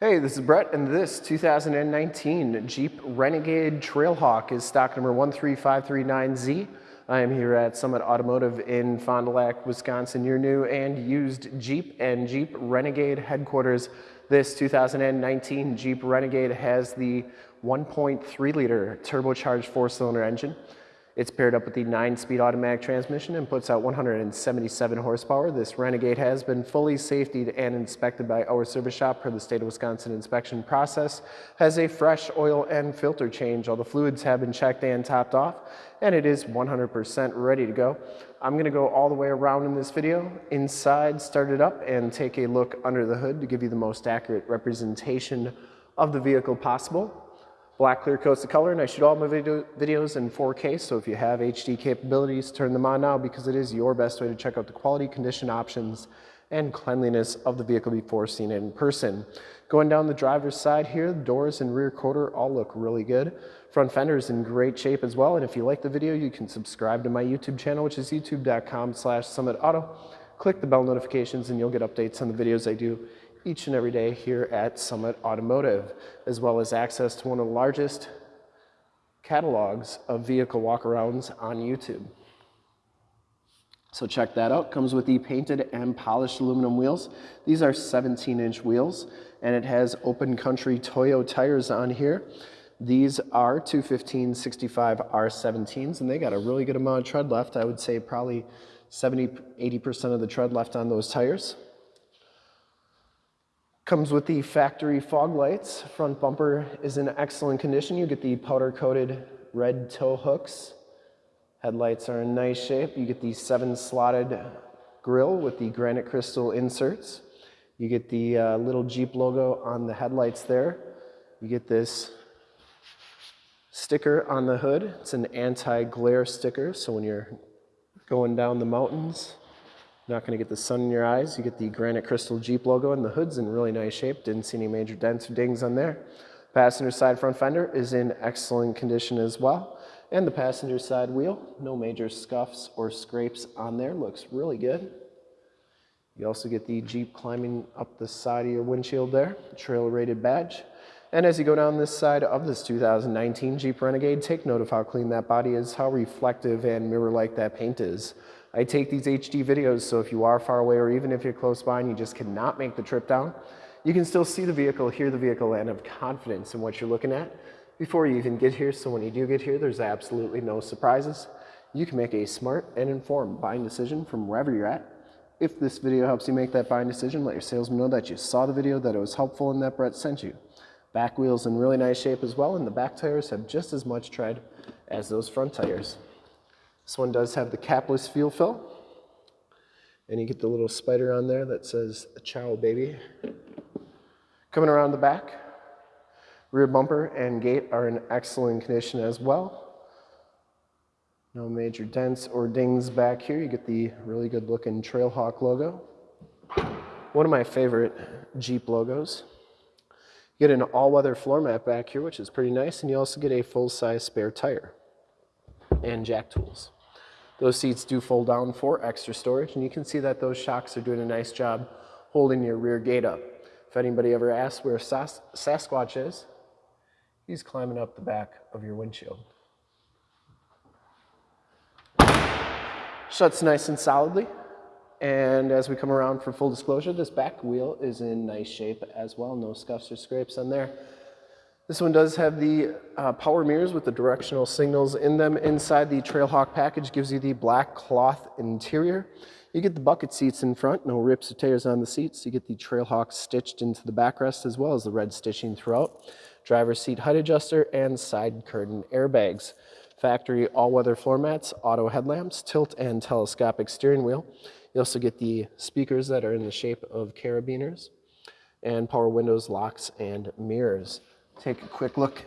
Hey, this is Brett, and this 2019 Jeep Renegade Trailhawk is stock number 13539Z. I am here at Summit Automotive in Fond du Lac, Wisconsin, your new and used Jeep and Jeep Renegade headquarters. This 2019 Jeep Renegade has the 1.3 liter turbocharged four cylinder engine. It's paired up with the 9-speed automatic transmission and puts out 177 horsepower. This Renegade has been fully safetied and inspected by our service shop per the state of Wisconsin inspection process. Has a fresh oil and filter change. All the fluids have been checked and topped off and it is 100% ready to go. I'm gonna go all the way around in this video, inside, start it up and take a look under the hood to give you the most accurate representation of the vehicle possible. Black clear coats the color and I shoot all my video, videos in 4K so if you have HD capabilities turn them on now because it is your best way to check out the quality condition options and cleanliness of the vehicle before seeing it in person. Going down the driver's side here, the doors and rear quarter all look really good. Front fender is in great shape as well and if you like the video you can subscribe to my YouTube channel which is youtube.com slash summitauto. Click the bell notifications and you'll get updates on the videos I do each and every day here at Summit Automotive, as well as access to one of the largest catalogs of vehicle walkarounds on YouTube. So check that out. Comes with the painted and polished aluminum wheels. These are 17 inch wheels and it has open country Toyo tires on here. These are 215 65 R17s and they got a really good amount of tread left. I would say probably 70, 80% of the tread left on those tires. Comes with the factory fog lights. Front bumper is in excellent condition. You get the powder coated red tow hooks. Headlights are in nice shape. You get the seven slotted grille with the granite crystal inserts. You get the uh, little Jeep logo on the headlights there. You get this sticker on the hood. It's an anti-glare sticker, so when you're going down the mountains, not going to get the sun in your eyes. You get the granite crystal Jeep logo and the hood's in really nice shape. Didn't see any major dents or dings on there. Passenger side front fender is in excellent condition as well. And the passenger side wheel, no major scuffs or scrapes on there. Looks really good. You also get the Jeep climbing up the side of your windshield there, trail rated badge. And as you go down this side of this 2019 Jeep Renegade, take note of how clean that body is, how reflective and mirror-like that paint is. I take these HD videos, so if you are far away or even if you're close by and you just cannot make the trip down, you can still see the vehicle, hear the vehicle, and have confidence in what you're looking at before you even get here. So when you do get here, there's absolutely no surprises. You can make a smart and informed buying decision from wherever you're at. If this video helps you make that buying decision, let your salesman know that you saw the video, that it was helpful, and that Brett sent you. Back wheels in really nice shape as well, and the back tires have just as much tread as those front tires. This one does have the capless fuel fill. And you get the little spider on there that says Ciao baby. Coming around the back, rear bumper and gate are in excellent condition as well. No major dents or dings back here. You get the really good looking Trailhawk logo. One of my favorite Jeep logos. You get an all-weather floor mat back here, which is pretty nice, and you also get a full-size spare tire and jack tools. Those seats do fold down for extra storage, and you can see that those shocks are doing a nice job holding your rear gate up. If anybody ever asks where Sas Sasquatch is, he's climbing up the back of your windshield. Shuts nice and solidly. And as we come around for full disclosure, this back wheel is in nice shape as well. No scuffs or scrapes on there. This one does have the uh, power mirrors with the directional signals in them. Inside the Trailhawk package gives you the black cloth interior. You get the bucket seats in front, no rips or tears on the seats. You get the Trailhawk stitched into the backrest as well as the red stitching throughout. Driver's seat height adjuster and side curtain airbags. Factory all-weather floor mats, auto headlamps, tilt and telescopic steering wheel. You also get the speakers that are in the shape of carabiners and power windows, locks, and mirrors take a quick look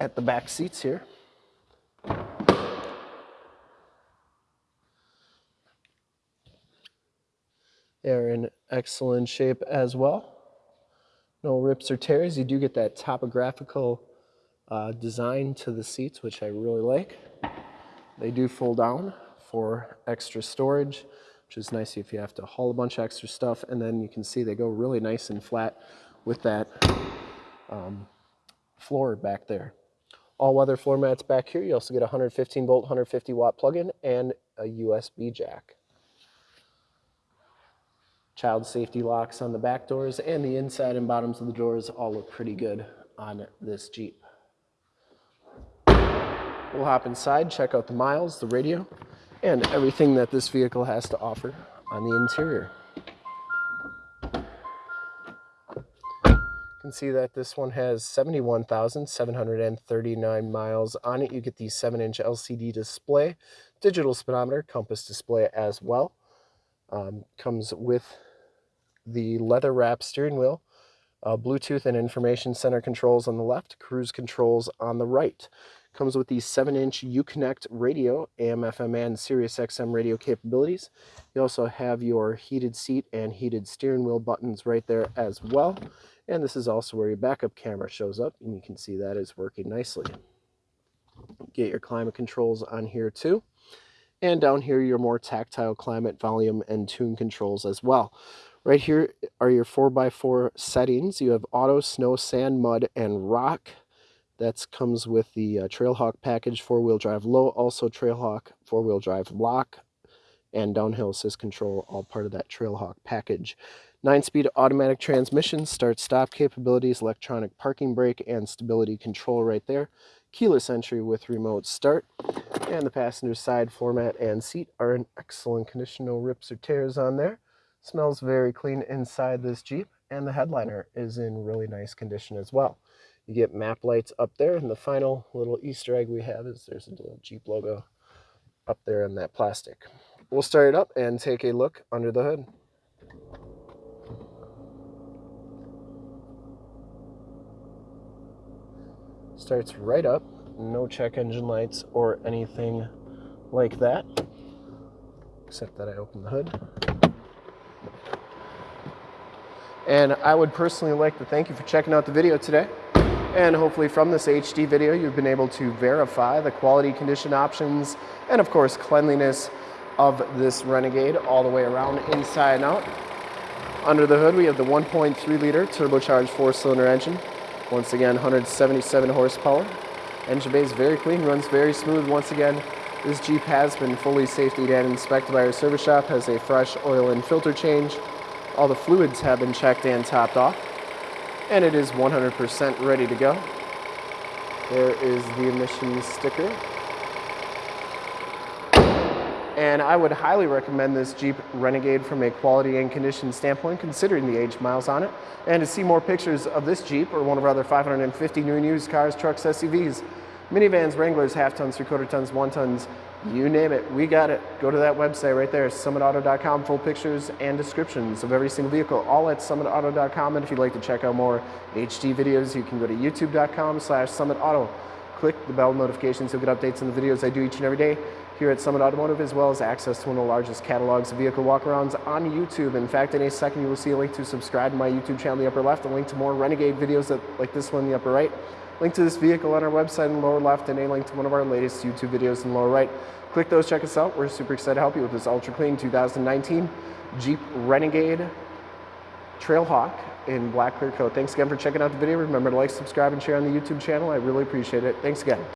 at the back seats here. They're in excellent shape as well. No rips or tears. You do get that topographical uh, design to the seats, which I really like. They do fold down for extra storage, which is nice if you have to haul a bunch of extra stuff. And then you can see they go really nice and flat with that um, floor back there. All weather floor mats back here. You also get a 115 volt, 150 watt plug-in and a USB jack. Child safety locks on the back doors and the inside and bottoms of the doors all look pretty good on this Jeep. We'll hop inside, check out the miles, the radio, and everything that this vehicle has to offer on the interior. Can see that this one has 71,739 miles on it. You get the 7-inch LCD display, digital speedometer, compass display as well. Um, comes with the leather wrap steering wheel, uh, Bluetooth and information center controls on the left, cruise controls on the right. Comes with the 7-inch Uconnect radio, AM, FM, and Sirius XM radio capabilities. You also have your heated seat and heated steering wheel buttons right there as well. And this is also where your backup camera shows up, and you can see that is working nicely. Get your climate controls on here too. And down here, your more tactile climate, volume, and tune controls as well. Right here are your 4x4 settings. You have auto, snow, sand, mud, and rock. That comes with the uh, Trailhawk package, four-wheel drive low, also Trailhawk four-wheel drive lock, and downhill assist control, all part of that Trailhawk package. Nine-speed automatic transmission, start-stop capabilities, electronic parking brake, and stability control right there. Keyless entry with remote start. And the passenger side floor mat and seat are in excellent condition, no rips or tears on there. Smells very clean inside this Jeep, and the headliner is in really nice condition as well. You get map lights up there, and the final little Easter egg we have is there's a little Jeep logo up there in that plastic. We'll start it up and take a look under the hood. Starts right up, no check engine lights or anything like that, except that I opened the hood. And I would personally like to thank you for checking out the video today. And hopefully from this HD video, you've been able to verify the quality condition options and of course cleanliness of this Renegade all the way around inside and out. Under the hood, we have the 1.3 liter turbocharged four cylinder engine. Once again, 177 horsepower. Engine bay is very clean, runs very smooth. Once again, this Jeep has been fully safety and inspected by our service shop, has a fresh oil and filter change. All the fluids have been checked and topped off and it is 100% ready to go. There is the emissions sticker. And I would highly recommend this Jeep Renegade from a quality and condition standpoint, considering the age miles on it. And to see more pictures of this Jeep or one of our other 550 new and used cars, trucks, SUVs, minivans, Wranglers, half tons, three quarter tons, one tons, you name it, we got it. Go to that website right there, summitauto.com, full pictures and descriptions of every single vehicle, all at summitauto.com. And if you'd like to check out more HD videos, you can go to youtube.com slash summitauto. Click the bell notifications, you'll get updates on the videos I do each and every day here at Summit Automotive, as well as access to one of the largest catalogs of vehicle walkarounds on YouTube. In fact, in a second, you will see a link to subscribe to my YouTube channel in the upper left, a link to more Renegade videos that, like this one in the upper right, link to this vehicle on our website in the lower left, and a link to one of our latest YouTube videos in the lower right. Click those, check us out. We're super excited to help you with this ultra clean 2019 Jeep Renegade Trailhawk in black clear coat. Thanks again for checking out the video. Remember to like, subscribe, and share on the YouTube channel. I really appreciate it. Thanks again.